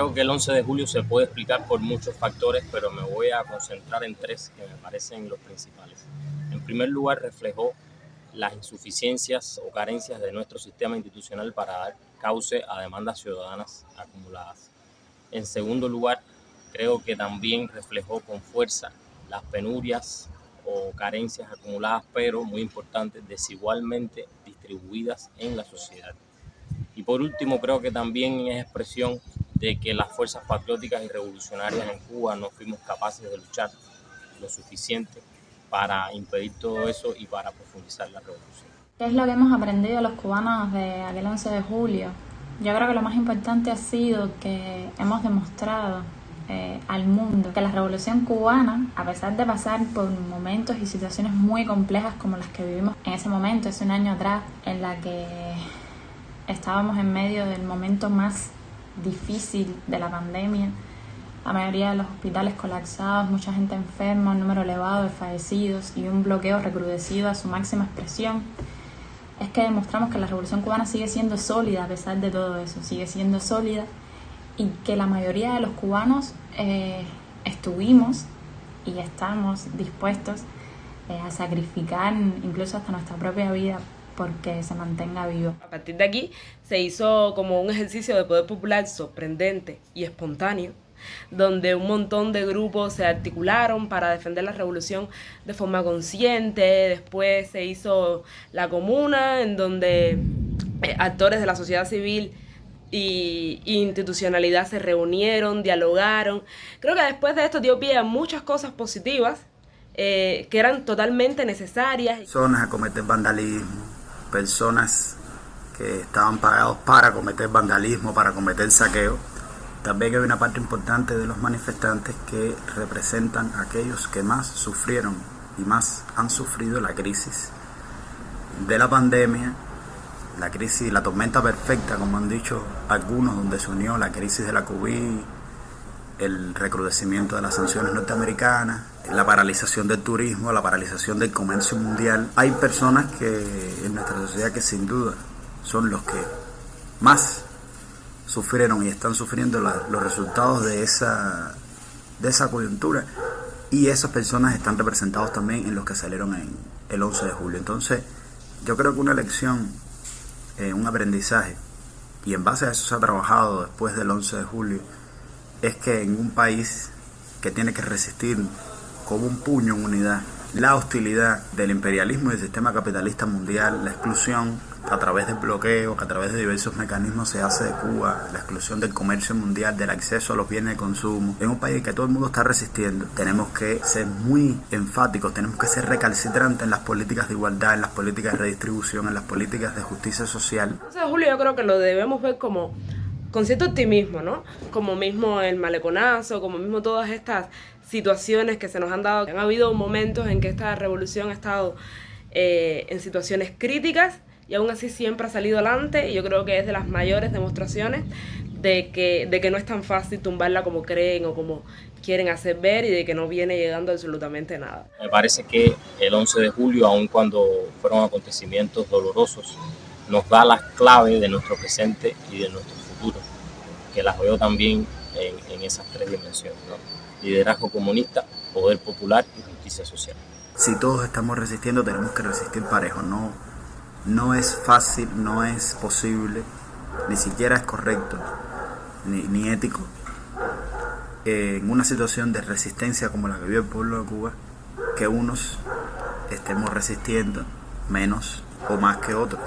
Creo que el 11 de julio se puede explicar por muchos factores, pero me voy a concentrar en tres que me parecen los principales. En primer lugar, reflejó las insuficiencias o carencias de nuestro sistema institucional para dar cauce a demandas ciudadanas acumuladas. En segundo lugar, creo que también reflejó con fuerza las penurias o carencias acumuladas, pero muy importantes, desigualmente distribuidas en la sociedad. Y por último, creo que también es expresión de que las fuerzas patrióticas y revolucionarias en Cuba no fuimos capaces de luchar lo suficiente para impedir todo eso y para profundizar la revolución. ¿Qué es lo que hemos aprendido los cubanos de aquel 11 de julio? Yo creo que lo más importante ha sido que hemos demostrado eh, al mundo que la revolución cubana, a pesar de pasar por momentos y situaciones muy complejas como las que vivimos en ese momento, hace un año atrás, en la que estábamos en medio del momento más difícil de la pandemia, la mayoría de los hospitales colapsados, mucha gente enferma, un número elevado de fallecidos y un bloqueo recrudecido a su máxima expresión, es que demostramos que la revolución cubana sigue siendo sólida a pesar de todo eso, sigue siendo sólida y que la mayoría de los cubanos eh, estuvimos y estamos dispuestos eh, a sacrificar incluso hasta nuestra propia vida porque se mantenga vivo. A partir de aquí se hizo como un ejercicio de poder popular sorprendente y espontáneo donde un montón de grupos se articularon para defender la revolución de forma consciente. Después se hizo la comuna, en donde eh, actores de la sociedad civil y, institucionalidad se reunieron, dialogaron. Creo que después de esto dio pie a muchas cosas positivas eh, que eran totalmente necesarias. Personas a cometer vandalismo, personas que estaban pagados para cometer vandalismo, para cometer saqueo. También hay una parte importante de los manifestantes que representan a aquellos que más sufrieron y más han sufrido la crisis de la pandemia, la crisis, la tormenta perfecta, como han dicho algunos, donde se unió la crisis de la COVID, el recrudecimiento de las sanciones norteamericanas, la paralización del turismo, la paralización del comercio mundial. Hay personas que en nuestra sociedad que sin duda son los que más sufrieron y están sufriendo los resultados de esa, de esa coyuntura y esas personas están representados también en los que salieron en el 11 de julio. Entonces, yo creo que una elección, eh, un aprendizaje, y en base a eso se ha trabajado después del 11 de julio, es que en un país que tiene que resistir como un puño en unidad la hostilidad del imperialismo y del sistema capitalista mundial, la exclusión a través del bloqueo, que a través de diversos mecanismos se hace de Cuba, la exclusión del comercio mundial, del acceso a los bienes de consumo. En un país que todo el mundo está resistiendo, tenemos que ser muy enfáticos, tenemos que ser recalcitrantes en las políticas de igualdad, en las políticas de redistribución, en las políticas de justicia social. Entonces, Julio, yo creo que lo debemos ver como con cierto optimismo, ¿no? Como mismo el maleconazo, como mismo todas estas situaciones que se nos han dado. Han habido momentos en que esta revolución ha estado eh, en situaciones críticas y aún así siempre ha salido adelante y yo creo que es de las mayores demostraciones de que, de que no es tan fácil tumbarla como creen o como quieren hacer ver y de que no viene llegando absolutamente nada. Me parece que el 11 de julio, aun cuando fueron acontecimientos dolorosos, nos da las claves de nuestro presente y de nuestro que las veo también en, esas tres dimensiones, liderazgo comunista, poder popular y justicia social. Si todos estamos resistiendo, tenemos que resistir parejo, no no es fácil, no es posible, ni siquiera es correcto, ni, ético, en una situación de resistencia como la que vive el pueblo de Cuba, que unos estemos resistiendo menos o más que otros.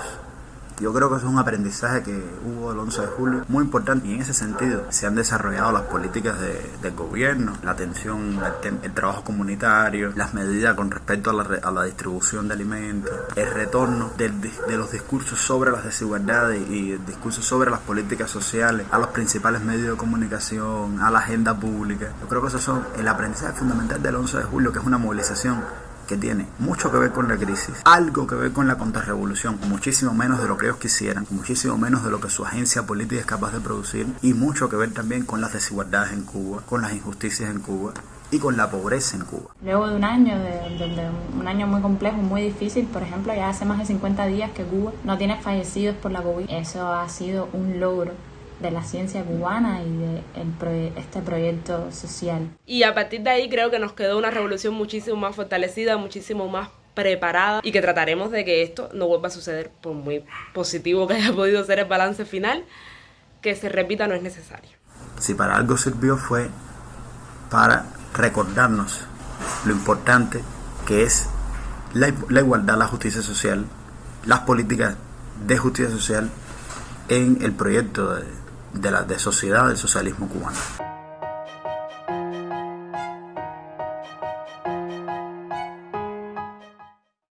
Yo creo que es un aprendizaje que hubo el 11 de julio muy importante y en ese sentido se han desarrollado las políticas del gobierno, la atención, el, trabajo comunitario, las medidas con respecto a la, a distribución de alimentos, el retorno de los discursos sobre las desigualdades y el discurso sobre las políticas sociales a los principales medios de comunicación, a la agenda pública. Yo creo que esos son el aprendizaje fundamental del 11 de julio, que es una movilización que tiene mucho que ver con la crisis, algo que ver con la contrarrevolución, muchísimo menos de lo que ellos quisieran, muchísimo menos de lo que su agencia política es capaz de producir y mucho que ver también con las desigualdades en Cuba, con las injusticias en Cuba y con la pobreza en Cuba. Luego de un año, de, un año muy complejo, muy difícil, por ejemplo, ya hace más de 50 días que Cuba no tiene fallecidos por la COVID. Eso ha sido un logro de la ciencia cubana y de este proyecto social. Y a partir de ahí creo que nos quedó una revolución muchísimo más fortalecida, muchísimo más preparada y que trataremos de que esto no vuelva a suceder, por muy positivo que haya podido ser el balance final, que se repita no es necesario. Si para algo sirvió fue para recordarnos lo importante que es la, igualdad, la justicia social, las políticas de justicia social en el proyecto de, de la de sociedad del socialismo cubano.